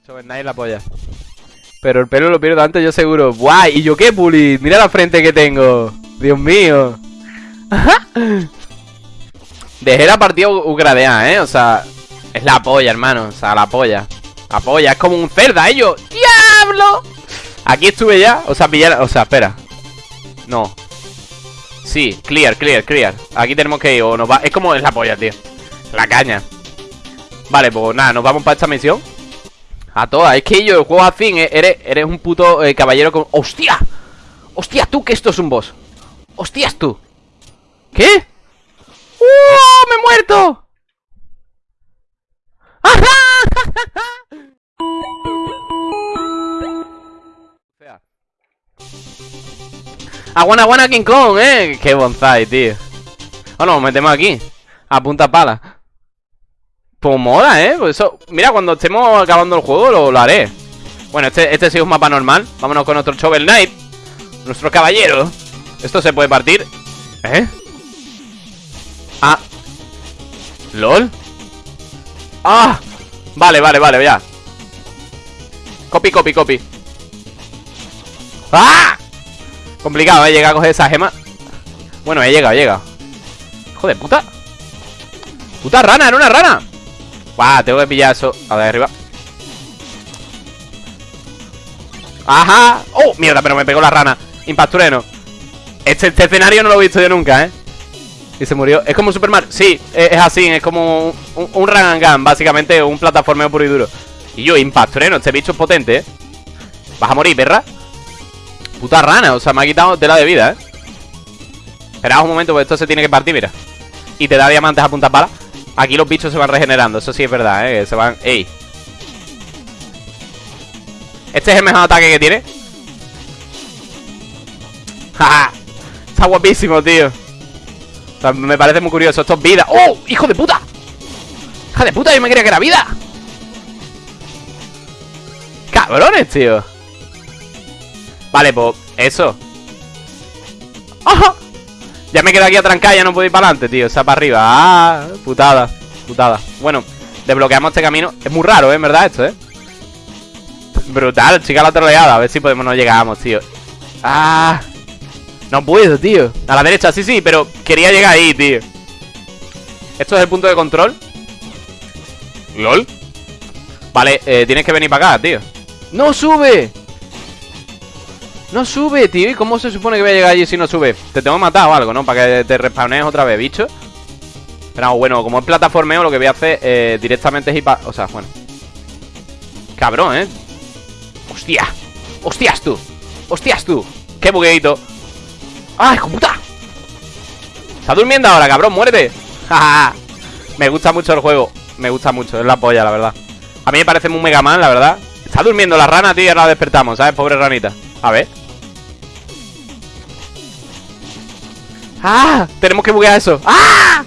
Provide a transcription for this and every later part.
Knight la polla. Pero el pelo lo pierdo antes, yo seguro. ¡Guay! ¿Y yo qué, Puli? Mira la frente que tengo. Dios mío. Dejé la partida ugradeada, ¿eh? O sea, es la polla, hermano. O sea, la polla. La polla, es como un cerda, ¿eh? Yo, ¡Diablo! Aquí estuve ya. O sea, pillar. O sea, espera. No. Sí, clear, clear, clear. Aquí tenemos que ir. O nos va... Es como es la polla, tío. La caña. Vale, pues nada, nos vamos para esta misión. A todas, es que yo, juego así, eh, eres, un puto eh, caballero con... ¡Hostia! ¡Hostia, tú que esto es un boss! ¡Hostias tú! ¿Qué? ¡Uh! ¡Me he muerto! Aguana, aguana King Kong, eh Qué bonsai, tío Bueno, nos metemos aquí A punta pala pues mola, ¿eh? Pues eso, mira, cuando estemos acabando el juego lo, haré Bueno, este, este sí es un mapa normal Vámonos con nuestro Shovel Knight Nuestro caballero Esto se puede partir ¿Eh? Ah ¿Lol? ¡Ah! Vale, vale, vale, ya Copy, copy, copy ¡Ah! Complicado, ¿eh? Llega a coger esa gema Bueno, he llegado, he llegado Joder, puta Puta rana, era una rana Guau, tengo que pillar eso. A ver, arriba. Ajá. Oh, mierda, pero me pegó la rana. Impactureno. Este, este, escenario no lo he visto yo nunca, ¿eh? Y se murió. Es como Super Mario Sí, es, así Es como un, un, run and gun Básicamente un plataformeo puro y duro. Y yo, Impactureno Este bicho es potente, ¿eh? Vas a morir, perra. Puta rana O sea, me ha quitado tela de vida, ¿eh? Espera un momento Porque esto se tiene que partir, mira. Y te da diamantes a punta pala Aquí los bichos se van regenerando, eso sí es verdad, ¿eh? Se van... ¡Ey! Este es el mejor ataque que tiene ¡Ja! Está guapísimo, tío me parece muy curioso Esto es vida ¡Oh! ¡Hijo de puta! ¡Hija de puta! Yo me creía que era vida ¡Cabrones, tío! Vale, pues... Eso ¡Ajá! Ya me quedo aquí atrancada, ya no puedo ir para adelante, tío. Sea, para arriba. Ah, putada, putada. Bueno, desbloqueamos este camino. Es muy raro, ¿eh? En verdad, esto, ¿eh? Brutal, chica la troleada. A ver si podemos no llegamos, tío. Ah. No puedo, tío. A la derecha, sí, sí, pero quería llegar ahí, tío. Esto es el punto de control. LOL. Vale, eh, tienes que venir para acá, tío. ¡No sube! No sube, tío ¿Y cómo se supone que voy a llegar allí si no sube? Te tengo matado o algo, ¿no? Para que te respawnees otra vez, bicho Pero bueno, como es plataformeo Lo que voy a hacer eh, directamente es ir para... O sea, bueno Cabrón, ¿eh? ¡Hostia! ¡Hostias tú! ¡Hostias tú! ¡Qué bugueito! ¡Ay, hijo puta! Está durmiendo ahora, cabrón, muérete Me gusta mucho el juego Me gusta mucho, es la polla, la verdad A mí me parece muy Mega Man, la verdad Está durmiendo la rana, tío, ahora la despertamos, ¿sabes? Pobre ranita A ver ¡Ah! Tenemos que buguear eso ¡Ah!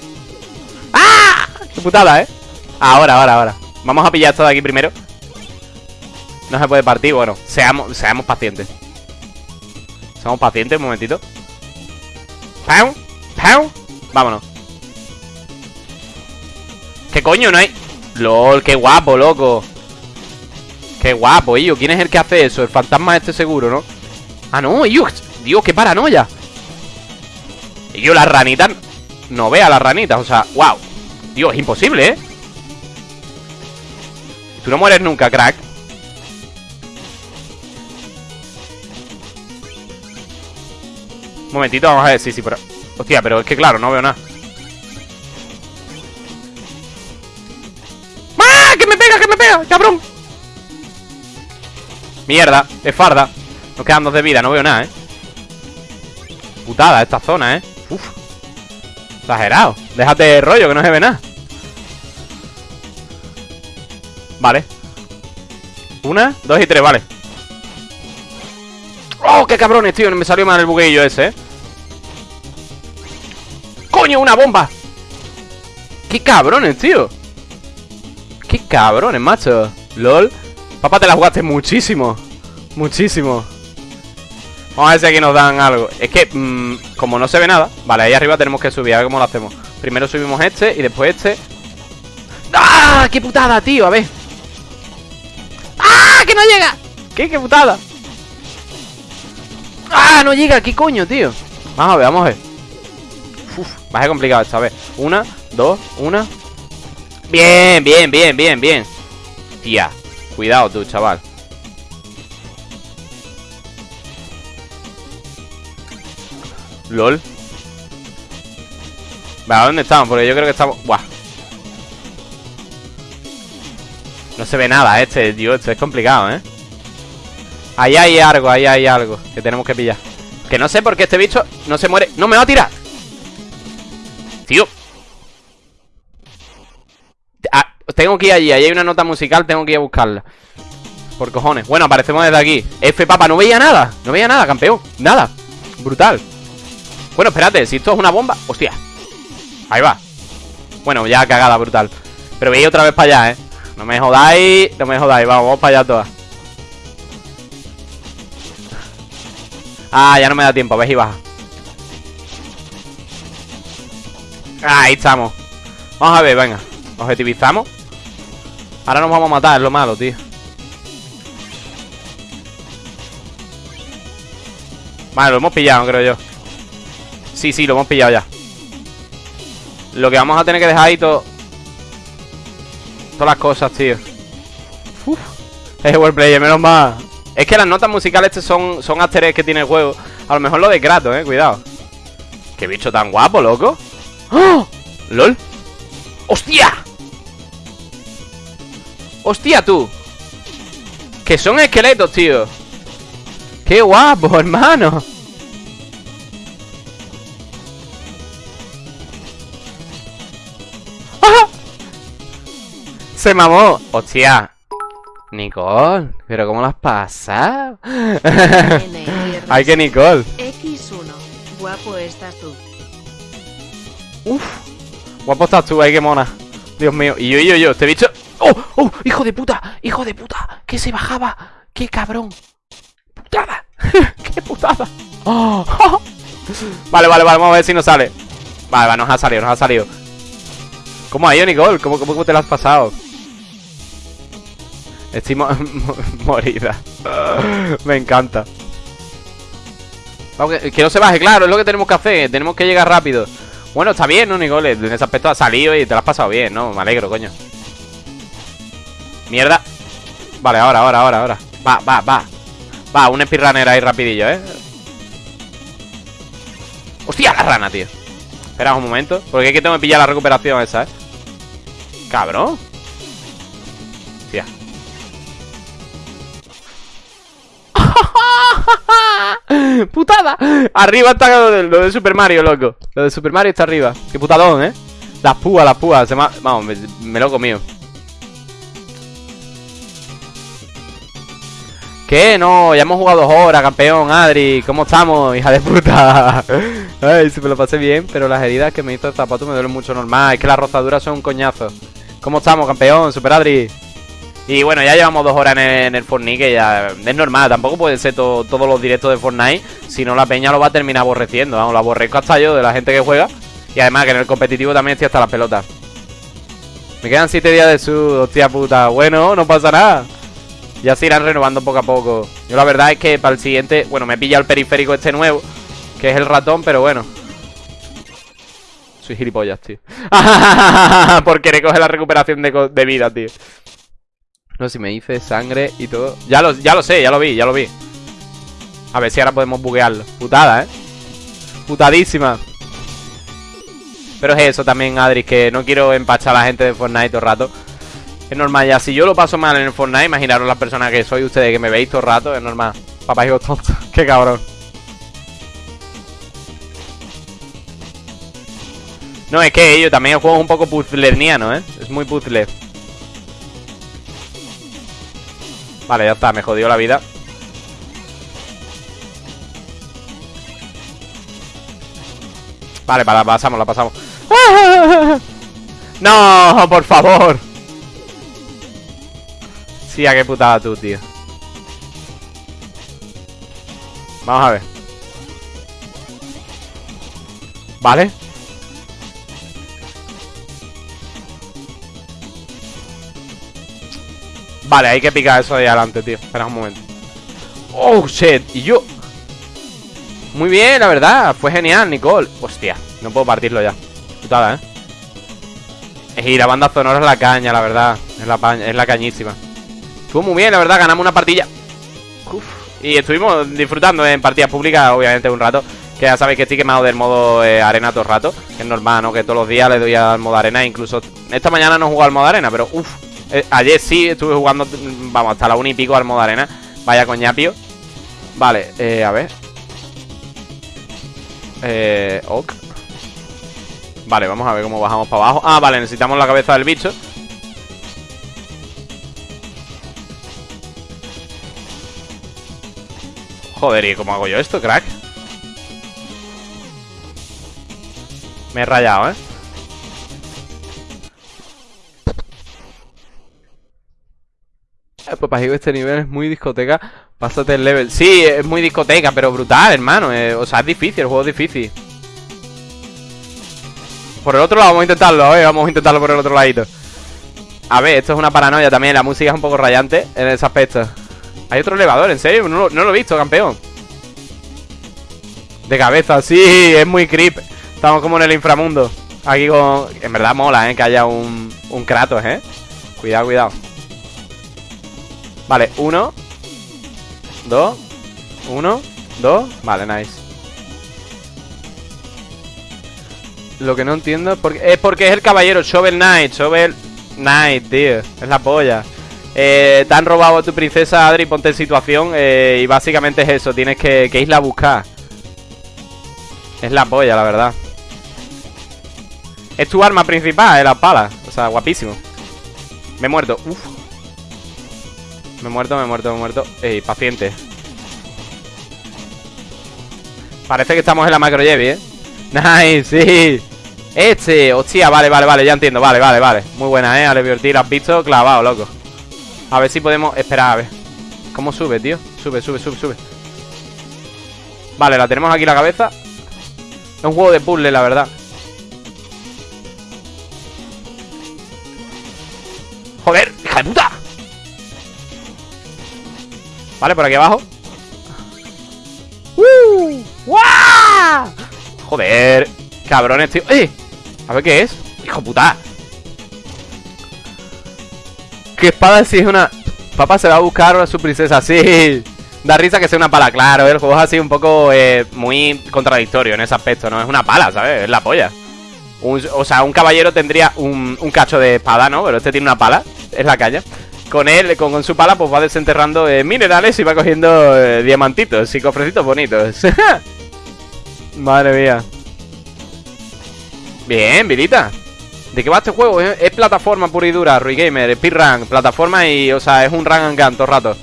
¡Ah! ¡Qué putada, eh! Ahora, ahora, ahora Vamos a pillar esto de aquí primero No se puede partir, bueno Seamos, seamos pacientes Seamos pacientes, un momentito ¡Pau! ¡Pau! Vámonos ¿Qué coño? No hay... LOL, qué guapo, loco Qué guapo, ello ¿Quién es el que hace eso? El fantasma este seguro, ¿no? Ah, no, ello Dios, qué paranoia y yo las ranitas No vea las ranitas, o sea, wow Dios, es imposible, ¿eh? Tú no mueres nunca, crack Un momentito, vamos a ver, sí, sí, pero... Hostia, pero es que claro, no veo nada ¡Ah! ¡Que me pega, que me pega! ¡Cabrón! Mierda, es farda Nos quedan dos de vida, no veo nada, ¿eh? Putada esta zona, ¿eh? Uf. Exagerado. Déjate de rollo, que no se ve nada. Vale. Una, dos y tres, vale. ¡Oh, qué cabrones, tío! Me salió mal el bugueillo ese, ¿eh? ¡Coño, una bomba! ¡Qué cabrones, tío! ¡Qué cabrones, macho! LOL Papá, te la jugaste muchísimo Muchísimo Vamos a ver si aquí nos dan algo Es que, mmm, como no se ve nada Vale, ahí arriba tenemos que subir, a ver cómo lo hacemos Primero subimos este y después este ¡Ah! ¡Qué putada, tío! A ver no llega! ¿Qué? ¡Qué putada! ¡Ah! No llega, ¿qué coño, tío? Vamos a ver, vamos a ver Uf, va a ser complicado esta vez Una, dos, una Bien, bien, bien, bien, bien Tía, cuidado tú, chaval LOL. Vale, ¿dónde estamos? Porque yo creo que estamos... Buah. No se ve nada este, tío Esto es complicado, ¿eh? Ahí hay algo, ahí hay algo Que tenemos que pillar. Que no sé por qué este bicho no se muere. ¡No me va a tirar! Tío. Ah, Tengo que ir allí, ahí hay una nota musical Tengo que ir a buscarla. Por cojones. Bueno, aparecemos desde aquí. F, papa, no veía nada. No veía nada, campeón. Nada. Brutal Bueno, espérate, si esto es una bomba Hostia. Ahí va. Bueno, ya cagada, brutal. Pero veía otra vez para allá, eh No me jodáis, no me jodáis. Vamos, vamos para allá todas. Ah, ya no me da tiempo, ves y baja. Ahí estamos. Vamos a ver, venga. Objetivizamos. Ahora nos vamos a matar, es lo malo, tío. Vale, lo hemos pillado, creo yo Sí, sí, lo hemos pillado ya Lo que vamos a tener que dejar ahí todo Todas las cosas, tío Uf Es wordplay, menos mal es que las notas musicales son, son que tiene el juego A lo mejor lo de Kratos, eh, cuidado Qué bicho tan guapo, loco ¡Oh! ¡Lol! ¡Hostia! ¡Hostia, tú! Que son esqueletos, tío ¡Qué guapo, hermano! Se mamó ¡Hostia! Nicole, pero ¿cómo las pasa? Ay, que Nicole. X1, guapo estás tú. Uf, guapo estás tú, ay, qué mona. Dios mío, y yo, y yo, yo, este bicho. ¡Oh! ¡Oh! ¡Hijo de puta! ¡Hijo de puta! ¡Que se bajaba! ¡Qué cabrón! ¡Putada! ¡Qué putada! ¡Oh! Vale, vale, vale, vamos a ver si nos sale. Vale, vale, nos ha salido, nos ha salido. ¿Cómo ha ido, Nicole? ¿Cómo, cómo te lo has pasado? Estoy morida. Me encanta. que, no se baje, claro, es lo que tenemos que hacer. Tenemos que llegar rápido. Bueno, está bien, ¿no, Nicole? En ese aspecto ha salido y te lo has pasado bien, ¿no? Me alegro, coño. Mierda. Vale, ahora, ahora, ahora, ahora. Va, va, va. Va, un speedrunner ahí rapidillo, ¿eh? ¡Hostia, la rana, tío! Espera un momento. Porque hay que tengo que pillar la recuperación esa, ¿eh? Cabrón. ¡Putada! Arriba está lo de, Super Mario, loco Lo de Super Mario está arriba Qué putadón, ¿eh? Las púas, las púas se Vamos, me, lo he comido ¿Qué? No, ya hemos jugado dos horas, campeón, Adri ¿Cómo estamos, hija de puta? Ay, sí me lo pasé bien Pero las heridas que me hizo el zapato me duelen mucho normal Es que las rozaduras son un coñazo ¿Cómo estamos, campeón? Super Adri y bueno, ya llevamos dos horas en el, Fortnite, que ya es normal, tampoco puede ser todos los directos de Fortnite, si no la peña lo va a terminar aborreciendo, vamos, lo aborrezco hasta yo de la gente que juega, y además que en el competitivo también estoy hasta las pelotas. Me quedan 7 días de su, hostia puta, bueno, no pasa nada. Ya se irán renovando poco a poco. Yo la verdad es que para el siguiente, bueno, me he pillado el periférico este nuevo, que es el ratón, pero bueno. Soy gilipollas, tío. Por querer coger la recuperación de, de vida, tío. No si me hice sangre y todo. Ya lo, ya lo sé, ya lo vi, ya lo vi. A ver si ahora podemos buguearlo. Putada, ¿eh? Putadísima. Pero es eso también, Adri, que no quiero empachar a la gente de Fortnite todo el rato. Es normal ya. Si yo lo paso mal en el Fortnite, imaginaros las personas que soy ustedes que me veis todo el rato. Es normal. Papá hijo tonto. Qué cabrón. No, es que yo también el juego un poco puzzlerniano, ¿eh? Es muy puzzler. Vale, ya está, me jodió la vida Vale, la pasamos, la pasamos ¡No! ¡Por favor! Sí, a qué putada tú, tío Vamos a ver Vale Vale, hay que picar eso de adelante, tío. Espera un momento. Oh, shit. Y yo. Muy bien, la verdad. Fue genial, Nicole. Hostia, no puedo partirlo ya. Putada, ¿eh? Y la banda sonora es la caña, la verdad. Es la, es la cañísima. Estuvo muy bien, la verdad. Ganamos una partida Uf. Y estuvimos disfrutando en partidas públicas Obviamente un rato. Que ya sabéis que estoy quemado del modo eh, arena todo el rato. Que es normal, ¿no? Que todos los días le doy al modo arena. Incluso esta mañana no he jugado al modo arena Pero uff eh, Ayer sí estuve jugando Vamos, hasta la una y pico al modo arena. Vaya coñapio. Vale, eh, a ver. Eh, ok. Vale, vamos a ver cómo bajamos para abajo. Ah, vale, necesitamos la cabeza del bicho. Joder, ¿y cómo hago yo esto, crack? Me he rayado, ¿eh? Digo, este nivel es muy discoteca Pásate el level Sí, es muy discoteca, pero brutal, hermano eh, O sea, es difícil, el juego es difícil Por el otro lado, vamos a intentarlo, eh Vamos a intentarlo por el otro ladito A ver, esto es una paranoia también La música es un poco rayante en ese aspecto hay otro elevador, ¿en serio? No, lo he visto, campeón De cabeza, sí, es muy creep Estamos como en el inframundo Aquí con... En verdad mola, ¿eh? Que haya un, un Kratos, ¿eh? Cuidado, cuidado Vale, uno Dos Uno Dos Vale, nice. Lo que no entiendo es porque, es el caballero Shovel Knight Shovel Knight, tío Es la polla. Eh, te han robado a tu princesa, Adri, ponte en situación eh, Y básicamente es eso, tienes que, que irla a buscar. Es la polla, la verdad. Es tu arma principal, es la pala O sea, guapísimo. Me he muerto, Uf. Me he muerto, me he muerto, me he muerto. Ey, paciente. Parece que estamos en la macro ¿eh? Nice, sí. Este, hostia, vale, vale, vale, ya entiendo. Vale, vale, vale, muy buena, eh, Ale la has visto clavado, loco. A ver si podemos... Esperar, a ver. ¿Cómo sube, tío? Sube, sube, sube, sube. Vale, la tenemos aquí la cabeza. Es un juego de puzzle, la verdad. ¡Joder! ¡Hija de puta! Vale, por aquí abajo ¡Uh! Joder Cabrones, tío ¡Eh! A ver qué es ¡Hijo puta! ¿Qué espada si es una...? Papá se va a buscar a su princesa, sí Da risa que sea una pala, claro, el juego es así un poco eh, muy contradictorio en ese aspecto, ¿no? Es una pala, ¿sabes? Es la polla O sea, un caballero tendría un, cacho de espada, ¿no? Pero este tiene una pala, es la caña con él, con, su pala, pues va desenterrando eh, minerales y va cogiendo eh, diamantitos y cofrecitos bonitos. Madre mía. Bien, Virita. ¿De qué va este juego? Es, plataforma pura y dura, Rui Gamer, speedrun, plataforma y, o sea, es un run and gun todo el rato.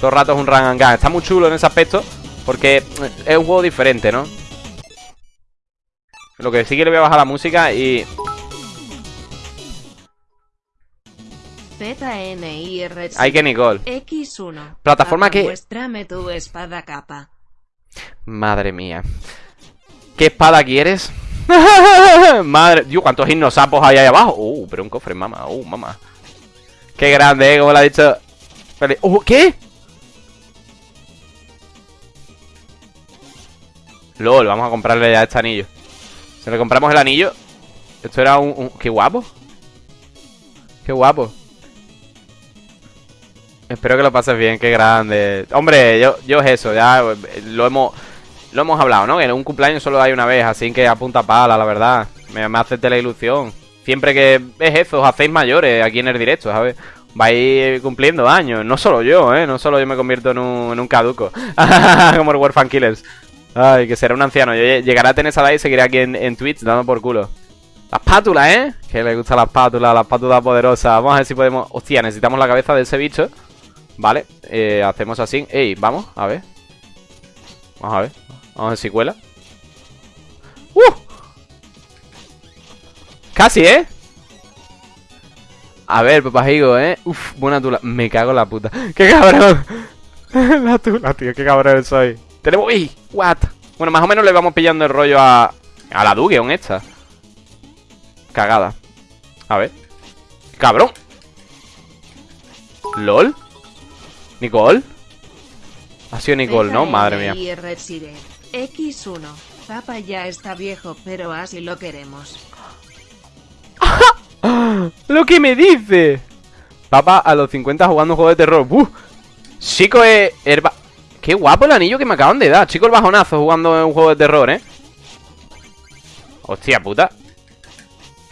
Todo rato es un run and gun. Está muy chulo en ese aspecto porque es un juego diferente, ¿no? Lo que sí que le voy a bajar la música y... Hay que Nicole. X1. Plataforma que... Muéstrame tu espada capa. Madre mía. ¿Qué espada quieres? Madre, Dios, cuántos sapos hay ahí abajo. Uh, pero un cofre, mamá. Uh, mamá. Qué grande, ¿eh? Como lo ha dicho. Uh, ¿qué? LOL, vamos a comprarle ya este anillo. Si le compramos el anillo. Esto era un, Qué guapo. Qué guapo. Espero que lo pases bien, qué grande. Hombre, yo, yo es eso, ya lo hemos lo hemos hablado, ¿no? En un cumpleaños solo hay una vez, así que apunta pala, la verdad. Me, me hace la ilusión. Siempre que es eso, os hacéis mayores aquí en el directo, ¿sabes? Vais cumpliendo años. No solo yo, ¿eh? No solo yo me convierto en un, en un caduco. Como el Warfan Killers. Ay, que será un anciano. Yo llegaré a tener esa edad y seguiré aquí en, en Twitch dando por culo. La espátula, ¿eh? Que le gusta la espátula, la espátula poderosa. Vamos a ver si podemos... Hostia, necesitamos la cabeza de ese bicho. Vale, eh, hacemos así. Ey, vamos, a ver. Vamos a ver. Vamos a ver si cuela. ¡Uh! Casi, ¿eh? A ver, papajigo, ¿eh? Uf, buena tula. Me cago en la puta. ¡Qué cabrón! la tula, tío. Qué cabrón soy. Tenemos... ¡Uy! ¿What? Bueno, más o menos le vamos pillando el rollo a... A la Dugeon esta. Cagada. A ver. ¡Cabrón! ¿LOL? ¿Nicole? Ha sido Nicole, ¿no? Madre mía. FLI Reside. X1. Papa ya está viejo, pero así lo queremos. ¡Lo que me dice! Papá a los 50 jugando un juego de terror. ¡Buf! Chico es... Qué guapo el anillo que me acaban de dar. Chico el bajonazo jugando en un juego de terror, ¿eh? Hostia puta.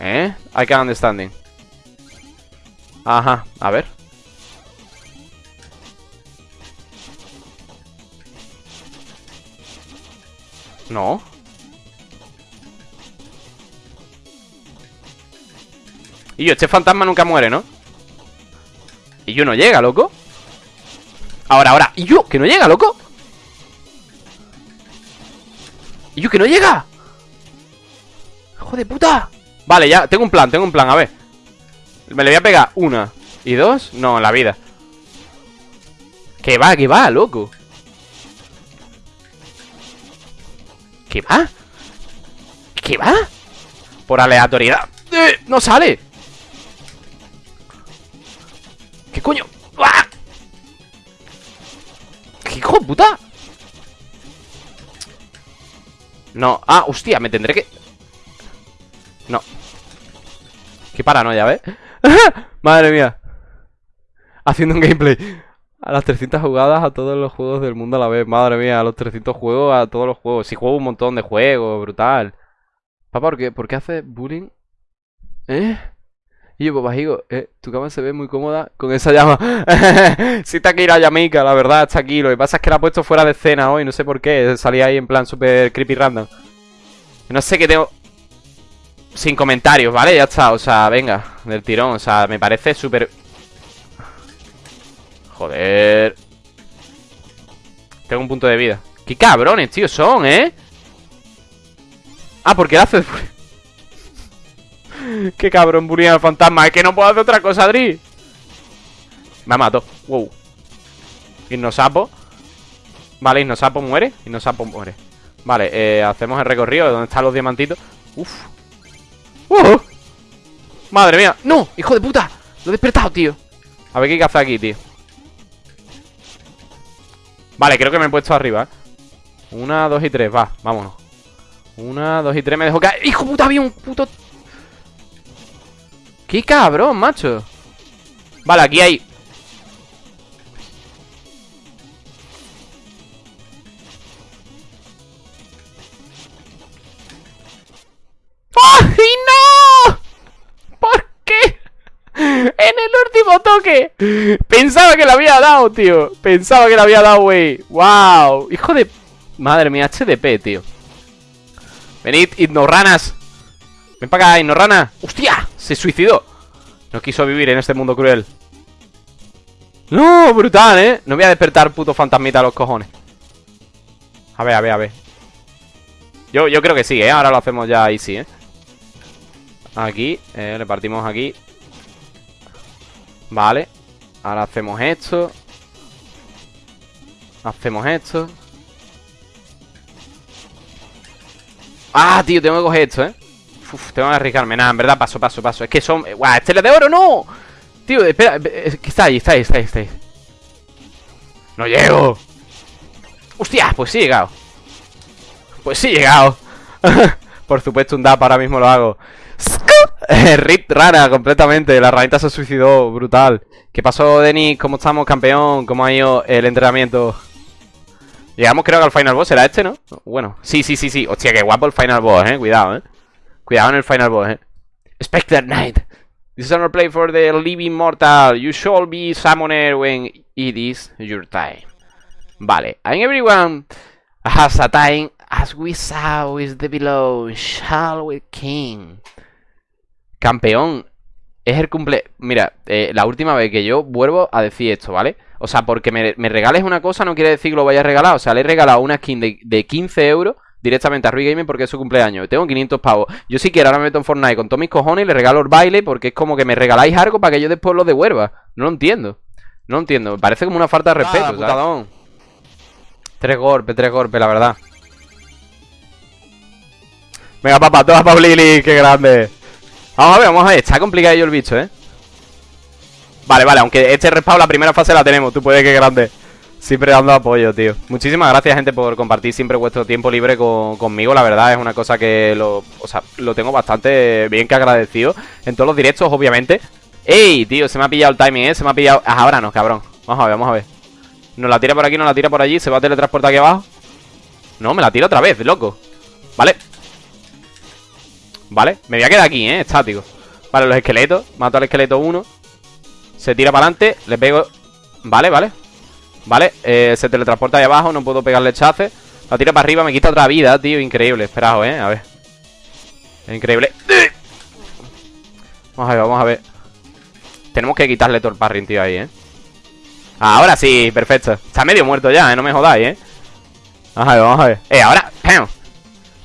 ¿Eh? I can understanding. Ajá, a ver. No. Y yo, este fantasma nunca muere, ¿no? Y yo no llega, loco. Ahora, ahora. Y yo, que no llega, loco. Y yo, que no llega. Hijo de puta. Vale, ya, tengo un plan, tengo un plan, a ver. Me le voy a pegar una y dos. No, la vida. Que va, que va, loco. ¿Qué va? ¿Qué va? Por aleatoriedad. ¡Eh! ¡No sale! ¿Qué coño? ¡Ah! ¿Qué hijo de puta? No, ah, hostia, me tendré que... No Qué paranoia, ¿ves? Madre mía Haciendo un gameplay A las 300 jugadas a todos los juegos del mundo a la vez Madre mía, a los 300 juegos a todos los juegos Si juego un montón de juegos, brutal Papá, ¿por qué, ¿por haces bullying? ¿Eh? Y yo, papá, digo, eh, tu cama se ve muy cómoda con esa llama. sí está aquí la llamica, la verdad, está aquí. Lo que pasa es que la he puesto fuera de escena hoy, no sé por qué. Salía ahí en plan super creepy random. No sé qué tengo... Sin comentarios, ¿vale? Ya está, o sea, venga, del tirón. O sea, me parece súper... Joder. Tengo un punto de vida. ¡Qué cabrones, tío, son, eh! Ah, porque él hace... Qué cabrón, bullying al fantasma. Es que no puedo hacer otra cosa, Adri. Me mato. Wow. Hipnosapo. Vale, Hipnosapo muere. Hipnosapo muere. Vale, eh, hacemos el recorrido. ¿Dónde están los diamantitos? Uf. ¡Uh! Madre mía. ¡No! ¡Hijo de puta! Lo he despertado, tío. A ver qué hay que hacer aquí, tío. Vale, creo que me he puesto arriba, ¿eh? Una, dos y tres, va, vámonos. Una, dos y tres, me dejo caer. ¡Hijo puta! Había un puto ¡Qué cabrón, macho! Vale, aquí hay... dado, tío Pensaba que le había dado, güey ¡Wow! Hijo de... Madre mía, HDP, tío Venid, ignoranas Ven para acá, ignorana ¡Hostia! Se suicidó No quiso vivir en este mundo cruel No, brutal, ¿eh? No voy a despertar puto fantasmita a los cojones A ver, a ver, a ver Yo, yo creo que sí, ¿eh? Ahora lo hacemos ya ahí sí, ¿eh? Aquí, eh, le partimos aquí Vale Ahora hacemos esto Hacemos esto Ah, tío, tengo que coger esto, ¿eh? Uf, tengo que arriesgarme, nada, en verdad, paso, paso, paso Es que son... ¡Guau! ¡Estelas de oro, no! Tío, espera, eh, está ahí, está ahí, está ahí, está ahí ¡No llego! ¡Hostia! Pues sí he llegado Pues sí he llegado Por supuesto, un DAP ahora mismo lo hago Rip rara, completamente La ranita se suicidó, brutal. ¿Qué pasó, Denis? ¿Cómo estamos, campeón? ¿Cómo ha ido el entrenamiento? Llegamos creo que al final boss, ¿era este, no? Bueno, sí, sí, sí, sí. Hostia, qué guapo el final boss, eh, cuidado, eh. Cuidado en el final boss, eh. Spectre Knight. This is another play for the living mortal. You shall be summoner when it is your time. Vale, and everyone has a time As we saw with the below Shall we king Campeón Es el cumple... Mira, eh, la última vez que yo vuelvo a decir esto, ¿vale? O sea, porque me, me regales una cosa no quiere decir que lo vaya a regalar. O sea, le he regalado una skin de, de 15 euros directamente a Rui Gaming porque es su cumpleaños. Tengo 500 pavos. Yo si quiero ahora me meto en Fortnite con todos mis cojones y le regalo el baile porque es como que me regaláis algo para que yo después lo devuelva. No lo entiendo. No lo entiendo. Me parece como una falta de respeto. Putadón. Tres golpes, tres golpes, la verdad. Venga, papá, toma pa' Lili, qué grande. Vamos a ver, vamos a ver. Está complicado el bicho, ¿eh? Vale, vale, aunque este respawn la primera fase la tenemos. Tú puedes que grande. Siempre dando apoyo, tío. Muchísimas gracias, gente, por compartir siempre vuestro tiempo libre conmigo. La verdad, es una cosa que lo, o sea, lo tengo bastante bien que agradecido En todos los directos, obviamente. ¡Ey, tío! Se me ha pillado el timing, ¿eh? Se me ha pillado... Ah, ahora no, cabrón. Vamos a ver, vamos a ver. Nos la tira por aquí, nos la tira por allí Se va a teletransportar aquí abajo No, me la tira otra vez, loco. Vale Vale, me voy a quedar aquí, ¿eh? Estático. Vale, los esqueletos. Mato al esqueleto 1 Se tira para adelante Le pego. Vale, vale. Vale, eh, se teletransporta ahí abajo. No puedo pegarle chace. La tira para arriba. Me quita otra vida, tío. Increíble. Esperaos, ¿eh? A ver. Increíble. Vamos a ver, vamos a ver. Tenemos que quitarle todo el parring, tío, ahí, ¿eh? Ahora sí, perfecto. Está medio muerto ya, ¿eh? No me jodáis, ¿eh? Vamos a ver, vamos a ver. Eh, ahora Eh,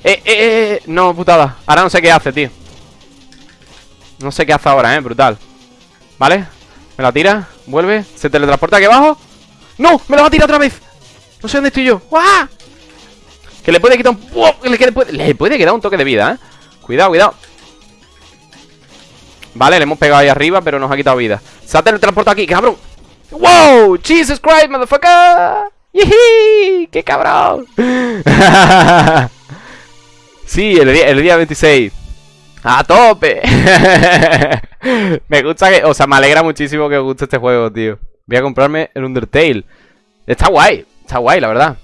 eh, eh, eh No, putada Ahora no sé qué hace, tío No sé qué hace ahora, ¿eh? Brutal Vale Me la tira Vuelve Se teletransporta aquí abajo ¡No! ¡Me la va a tirar otra vez! No sé dónde estoy yo ¡Guau! Que le puede quitar un... Le puede... le puede quedar un toque de vida, ¿eh? Cuidado, cuidado Vale, le hemos pegado ahí arriba Pero nos ha quitado vida Se ha teletransportado aquí, cabrón ¡Wow! ¡Jesus Christ, motherfucker! ¡Yee! ¡Qué cabrón! sí, el día, el día 26 ¡A tope! me gusta que... O sea, me alegra muchísimo que os guste este juego, tío Voy a comprarme el Undertale. Está guay, está guay, la verdad.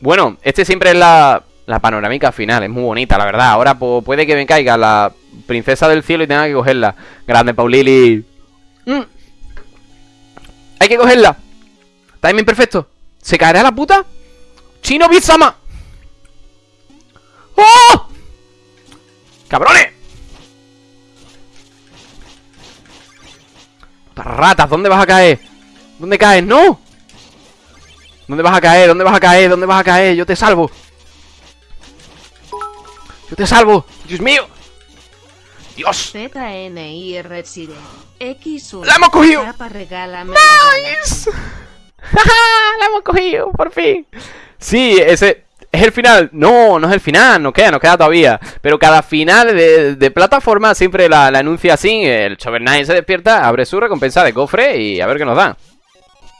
Bueno, este siempre es la, la panorámica final, es muy bonita, la verdad. Ahora puede que me caiga la princesa del cielo y tenga que cogerla. Grande, Paulili. Mm. Hay que cogerla. Timing perfecto. ¿Se caerá la puta? ¡Chino Bizama! ¡Oh! ¡Cabrones! Ratas, ¿dónde vas a caer? ¿Dónde caes? ¡No! ¿Dónde vas a caer? ¿Dónde vas a caer? ¿Dónde vas a caer? Yo te salvo Yo te salvo ¡Dios mío! ¡Dios! X1 ¡La hemos cogido! ¡Nice! ¡La hemos cogido! ¡Por fin! Sí, ese... ¿Es el final? No, no es el final, no queda, nos queda todavía. Pero cada final de, plataforma siempre la, anuncia así. El Chover se despierta, abre su recompensa de cofre y a ver qué nos da.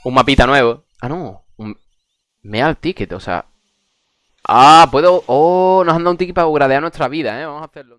Un mapita nuevo. Ah, no, un Meal Ticket, o sea. Ah, puedo... Oh, nos han dado un ticket para gradear nuestra vida, eh. Vamos a hacerlo